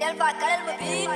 يا الفكر المبين